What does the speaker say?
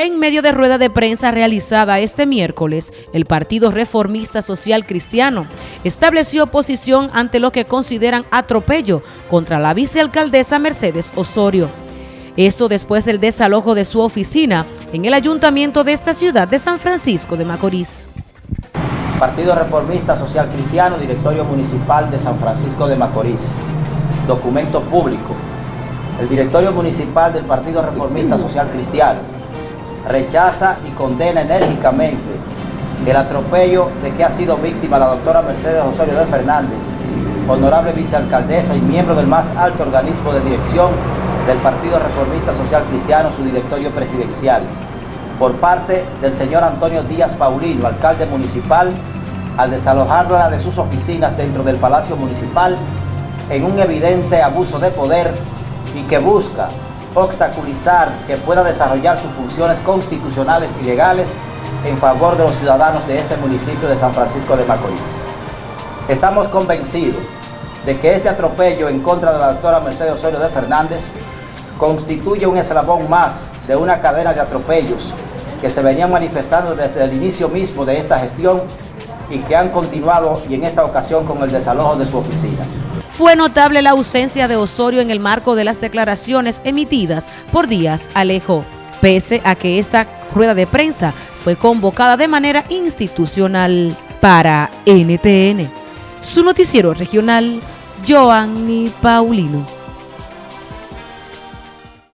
En medio de rueda de prensa realizada este miércoles, el Partido Reformista Social Cristiano estableció posición ante lo que consideran atropello contra la vicealcaldesa Mercedes Osorio. Esto después del desalojo de su oficina en el ayuntamiento de esta ciudad de San Francisco de Macorís. Partido Reformista Social Cristiano, Directorio Municipal de San Francisco de Macorís. Documento público. El Directorio Municipal del Partido Reformista Social Cristiano rechaza y condena enérgicamente el atropello de que ha sido víctima la doctora Mercedes Osorio de Fernández, honorable vicealcaldesa y miembro del más alto organismo de dirección del Partido Reformista Social Cristiano, su directorio presidencial, por parte del señor Antonio Díaz Paulino, alcalde municipal, al desalojarla de sus oficinas dentro del Palacio Municipal en un evidente abuso de poder y que busca obstaculizar que pueda desarrollar sus funciones constitucionales y legales en favor de los ciudadanos de este municipio de San Francisco de Macorís. Estamos convencidos de que este atropello en contra de la doctora Mercedes Osorio de Fernández constituye un eslabón más de una cadena de atropellos que se venían manifestando desde el inicio mismo de esta gestión y que han continuado y en esta ocasión con el desalojo de su oficina. Fue notable la ausencia de Osorio en el marco de las declaraciones emitidas por Díaz Alejo, pese a que esta rueda de prensa fue convocada de manera institucional para NTN. Su noticiero regional, Joanny Paulino.